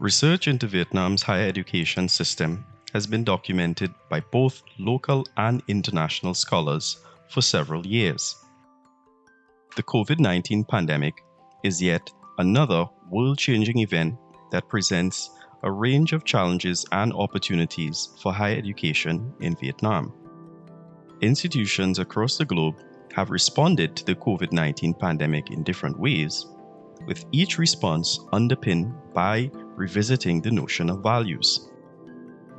Research into Vietnam's higher education system has been documented by both local and international scholars for several years. The COVID 19 pandemic is yet another world changing event that presents a range of challenges and opportunities for higher education in Vietnam. Institutions across the globe have responded to the COVID 19 pandemic in different ways, with each response underpinned by revisiting the notion of values.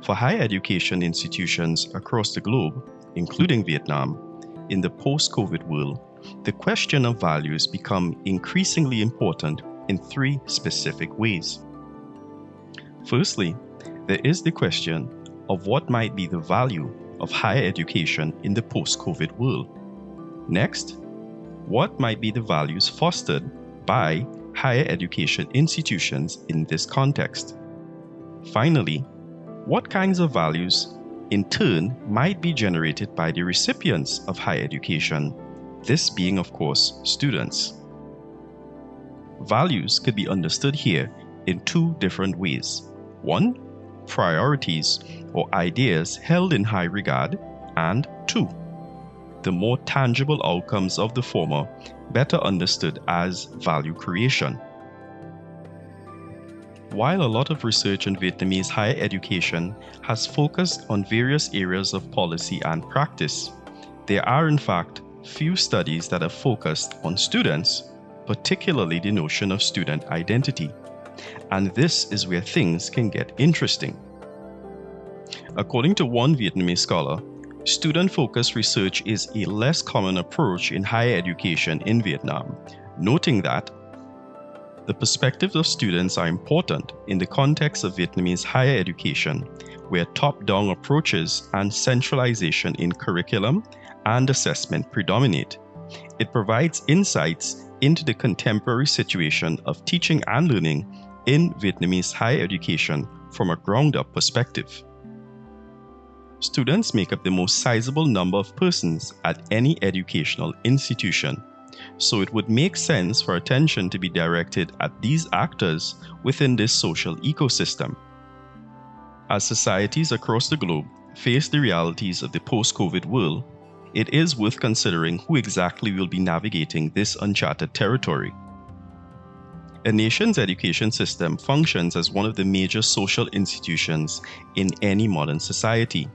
For higher education institutions across the globe, including Vietnam, in the post COVID world, the question of values become increasingly important in three specific ways. Firstly, there is the question of what might be the value of higher education in the post COVID world. Next, what might be the values fostered by higher education institutions in this context? Finally, what kinds of values in turn might be generated by the recipients of higher education, this being, of course, students? Values could be understood here in two different ways. One, priorities or ideas held in high regard, and two, the more tangible outcomes of the former, better understood as value creation. While a lot of research on Vietnamese higher education has focused on various areas of policy and practice, there are in fact few studies that have focused on students, particularly the notion of student identity. And this is where things can get interesting. According to one Vietnamese scholar, student focused research is a less common approach in higher education in Vietnam, noting that the perspectives of students are important in the context of Vietnamese higher education, where top down approaches and centralization in curriculum and assessment predominate. It provides insights into the contemporary situation of teaching and learning in Vietnamese higher education from a ground up perspective. Students make up the most sizable number of persons at any educational institution, so it would make sense for attention to be directed at these actors within this social ecosystem. As societies across the globe face the realities of the post COVID world, it is worth considering who exactly will be navigating this uncharted territory. A nation's education system functions as one of the major social institutions in any modern society.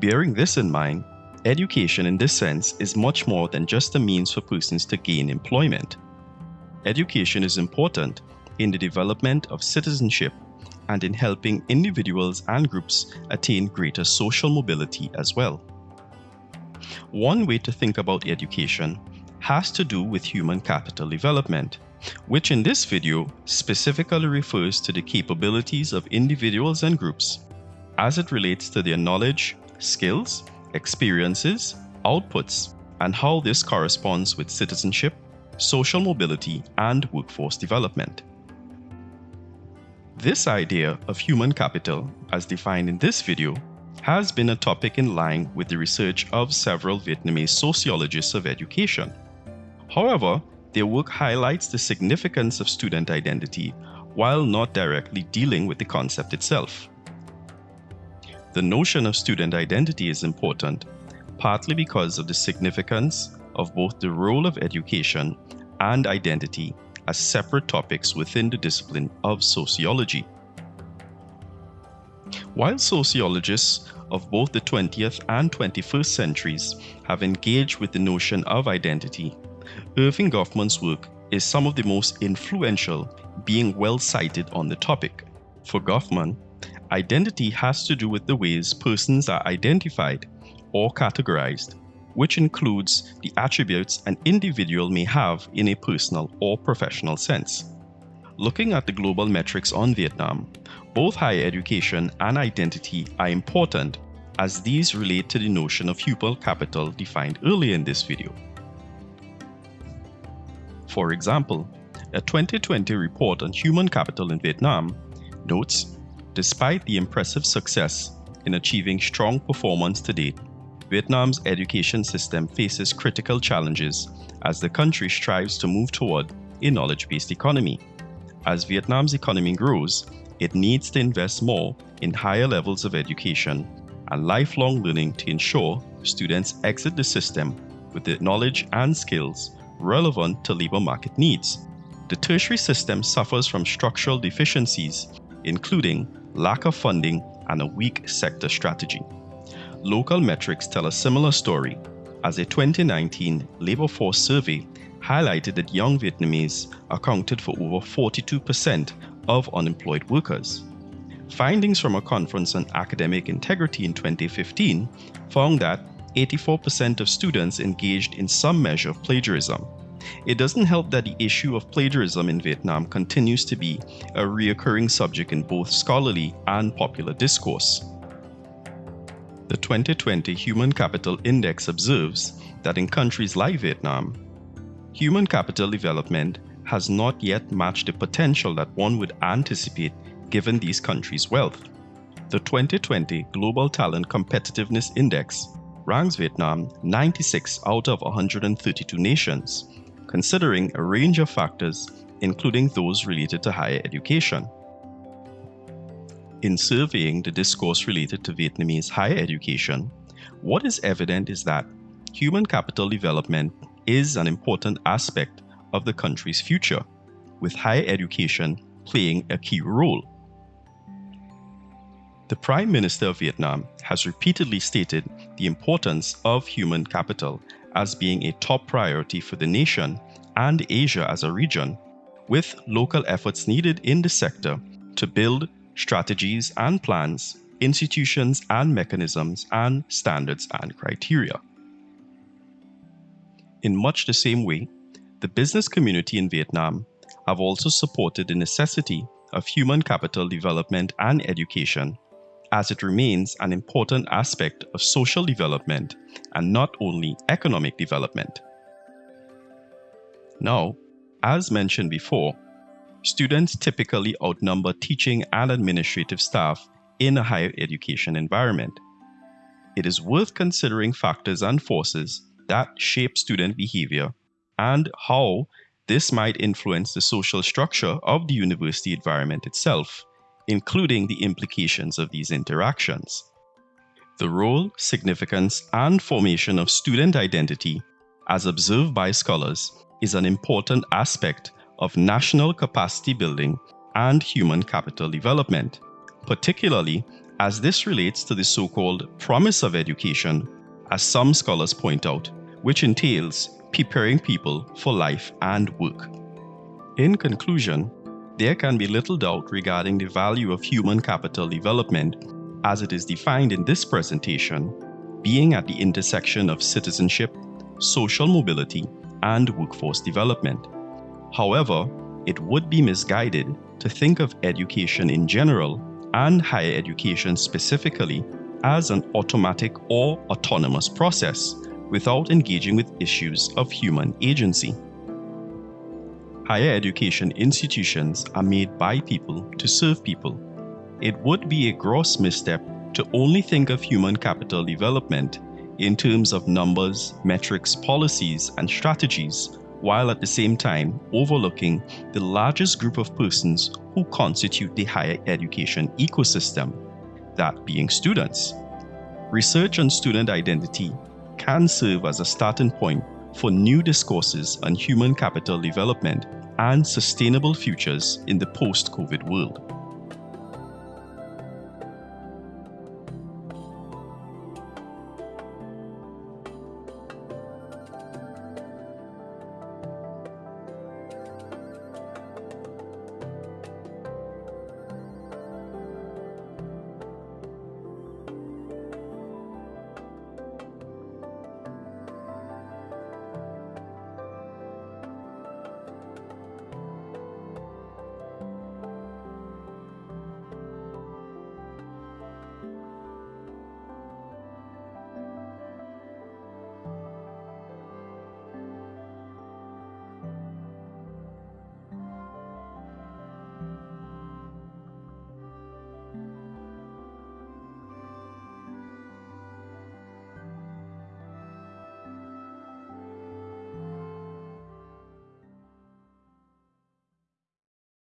Bearing this in mind, education in this sense is much more than just a means for persons to gain employment. Education is important in the development of citizenship and in helping individuals and groups attain greater social mobility as well. One way to think about education has to do with human capital development which in this video specifically refers to the capabilities of individuals and groups as it relates to their knowledge, skills, experiences, outputs, and how this corresponds with citizenship, social mobility, and workforce development. This idea of human capital, as defined in this video, has been a topic in line with the research of several Vietnamese sociologists of education. However, their work highlights the significance of student identity while not directly dealing with the concept itself. The notion of student identity is important, partly because of the significance of both the role of education and identity as separate topics within the discipline of sociology. While sociologists of both the 20th and 21st centuries have engaged with the notion of identity Erving Goffman's work is some of the most influential, being well cited on the topic. For Goffman, identity has to do with the ways persons are identified or categorized, which includes the attributes an individual may have in a personal or professional sense. Looking at the global metrics on Vietnam, both higher education and identity are important as these relate to the notion of human capital defined earlier in this video. For example, a 2020 report on human capital in Vietnam notes despite the impressive success in achieving strong performance to date, Vietnam's education system faces critical challenges as the country strives to move toward a knowledge based economy. As Vietnam's economy grows, it needs to invest more in higher levels of education and lifelong learning to ensure students exit the system with the knowledge and skills relevant to labor market needs. The tertiary system suffers from structural deficiencies, including lack of funding and a weak sector strategy. Local metrics tell a similar story, as a 2019 labor force survey highlighted that young Vietnamese accounted for over 42% of unemployed workers. Findings from a conference on academic integrity in 2015 found that 84% of students engaged in some measure of plagiarism. It doesn't help that the issue of plagiarism in Vietnam continues to be a reoccurring subject in both scholarly and popular discourse. The 2020 Human Capital Index observes that in countries like Vietnam, human capital development has not yet matched the potential that one would anticipate given these countries' wealth. The 2020 Global Talent Competitiveness Index ranks Vietnam 96 out of 132 nations, considering a range of factors, including those related to higher education. In surveying the discourse related to Vietnamese higher education, what is evident is that human capital development is an important aspect of the country's future, with higher education playing a key role. The Prime Minister of Vietnam has repeatedly stated the importance of human capital as being a top priority for the nation and Asia as a region, with local efforts needed in the sector to build strategies and plans, institutions and mechanisms, and standards and criteria. In much the same way, the business community in Vietnam have also supported the necessity of human capital development and education as it remains an important aspect of social development and not only economic development. Now, as mentioned before, students typically outnumber teaching and administrative staff in a higher education environment. It is worth considering factors and forces that shape student behavior and how this might influence the social structure of the university environment itself including the implications of these interactions. The role, significance, and formation of student identity, as observed by scholars, is an important aspect of national capacity building and human capital development, particularly as this relates to the so called promise of education, as some scholars point out, which entails preparing people for life and work. In conclusion, there can be little doubt regarding the value of human capital development as it is defined in this presentation, being at the intersection of citizenship, social mobility, and workforce development. However, it would be misguided to think of education in general and higher education specifically as an automatic or autonomous process without engaging with issues of human agency higher education institutions are made by people to serve people. It would be a gross misstep to only think of human capital development in terms of numbers, metrics, policies, and strategies, while at the same time overlooking the largest group of persons who constitute the higher education ecosystem, that being students. Research on student identity can serve as a starting point for new discourses on human capital development and sustainable futures in the post COVID world.